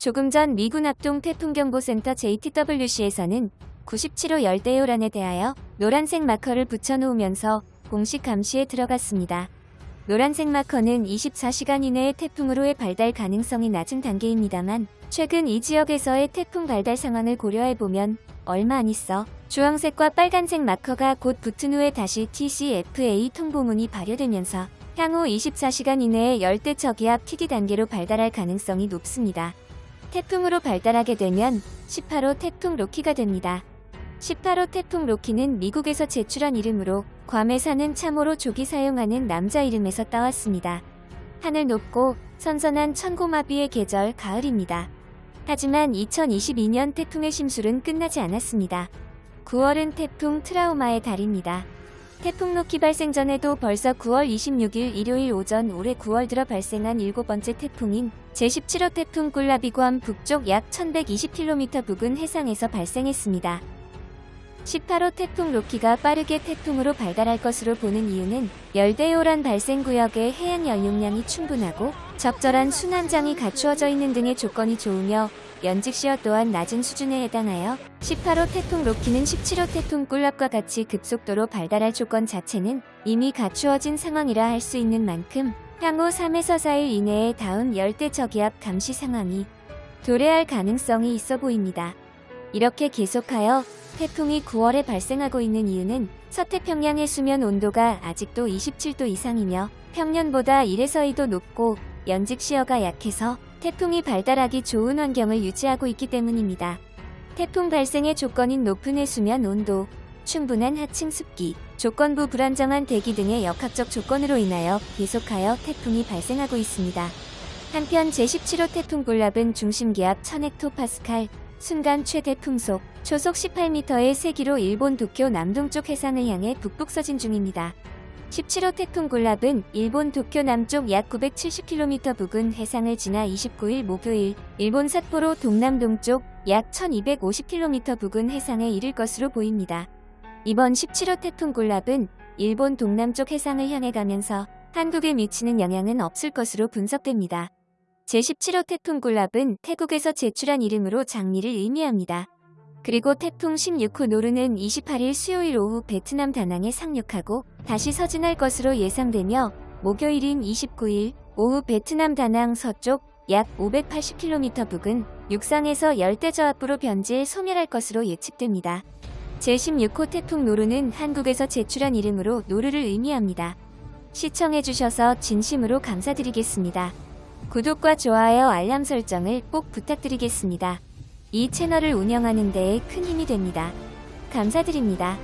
조금 전 미군 합동 태풍경보센터 JTWC에서는 97호 열대요란에 대하여 노란색 마커를 붙여놓으면서 공식 감시에 들어갔습니다. 노란색 마커는 24시간 이내에 태풍으로의 발달 가능성이 낮은 단계입니다만 최근 이 지역에서의 태풍 발달 상황을 고려해보면 얼마 안 있어 주황색과 빨간색 마커가 곧 붙은 후에 다시 TCFA 통보문이 발효되면서 향후 24시간 이내에 열대 저기압 TD 단계로 발달할 가능성이 높습니다. 태풍으로 발달하게 되면 18호 태풍 로키가 됩니다. 18호 태풍 로키는 미국에서 제출한 이름으로 괌에 사는 참호로 조기 사용하는 남자 이름에서 따왔습니다. 하늘 높고 선선한 천고마비의 계절 가을입니다. 하지만 2022년 태풍의 심술은 끝나지 않았습니다. 9월은 태풍 트라우마의 달입니다. 태풍 로키 발생 전에도 벌써 9월 26일 일요일 오전 올해 9월 들어 발생한 일곱 번째 태풍인 제17호 태풍 꿀라비 괌 북쪽 약 1120km 부근 해상에서 발생했습니다. 18호 태풍 로키가 빠르게 태풍으로 발달할 것으로 보는 이유는 열대요란 발생 구역의 해안 연용량이 충분하고 적절한 순환장이 갖추어져 있는 등의 조건이 좋으며 연직시어 또한 낮은 수준에 해당하여 18호 태풍 로키는 17호 태풍 꿀랍과 같이 급속도로 발달할 조건 자체는 이미 갖추어진 상황이라 할 수 있는 만큼 향후 3에서 4일 이내에 다운 열대 저기압 감시 상황이 도래할 가능성이 있어 보입니다. 이렇게 계속하여 태풍이 9월에 발생하고 있는 이유는 서태평양의 수면 온도가 아직도 27도 이상이며 평년보다 1에서 2도 높고 연직 시어가 약해서 태풍이 발달하기 좋은 환경을 유지하고 있기 때문입니다. 태풍 발생의 조건인 높은 해수면 온도, 충분한 하층 습기, 조건부 불안정한 대기 등의 역학적 조건으로 인하여 계속하여 태풍이 발생하고 있습니다. 한편 제17호 태풍 볼랍은 중심기압 1000헥토파스칼, 순간 최대 풍속, 초속 18m의 세기로 일본 도쿄 남동쪽 해상을 향해 북북 서진 중입니다. 17호 태풍 골랍은 일본 도쿄 남쪽 약 970km 부근 해상을 지나 29일 목요일 일본 삿포로 동남동쪽 약 1250km 부근 해상에 이를 것으로 보입니다. 이번 17호 태풍 골랍은 일본 동남쪽 해상을 향해 가면서 한국에 미치는 영향은 없을 것으로 분석됩니다. 제17호 태풍 골랍은 태국에서 제출한 이름으로 장미를 의미합니다. 그리고 태풍 16호 노르는 28일 수요일 오후 베트남 다낭에 상륙하고 다시 서진할 것으로 예상되며 목요일인 29일 오후 베트남 다낭 서쪽 약 580km 부근 육상에서 열대저압부로 변지해 소멸할 것으로 예측됩니다. 제16호 태풍 노르는 한국에서 제출한 이름으로 노르를 의미합니다. 시청해주셔서 진심으로 감사드리겠습니다. 구독과 좋아요 알람 설정을 꼭 부탁드리겠습니다. 이 채널을 운영하는 데에 큰 힘이 됩니다. 감사드립니다.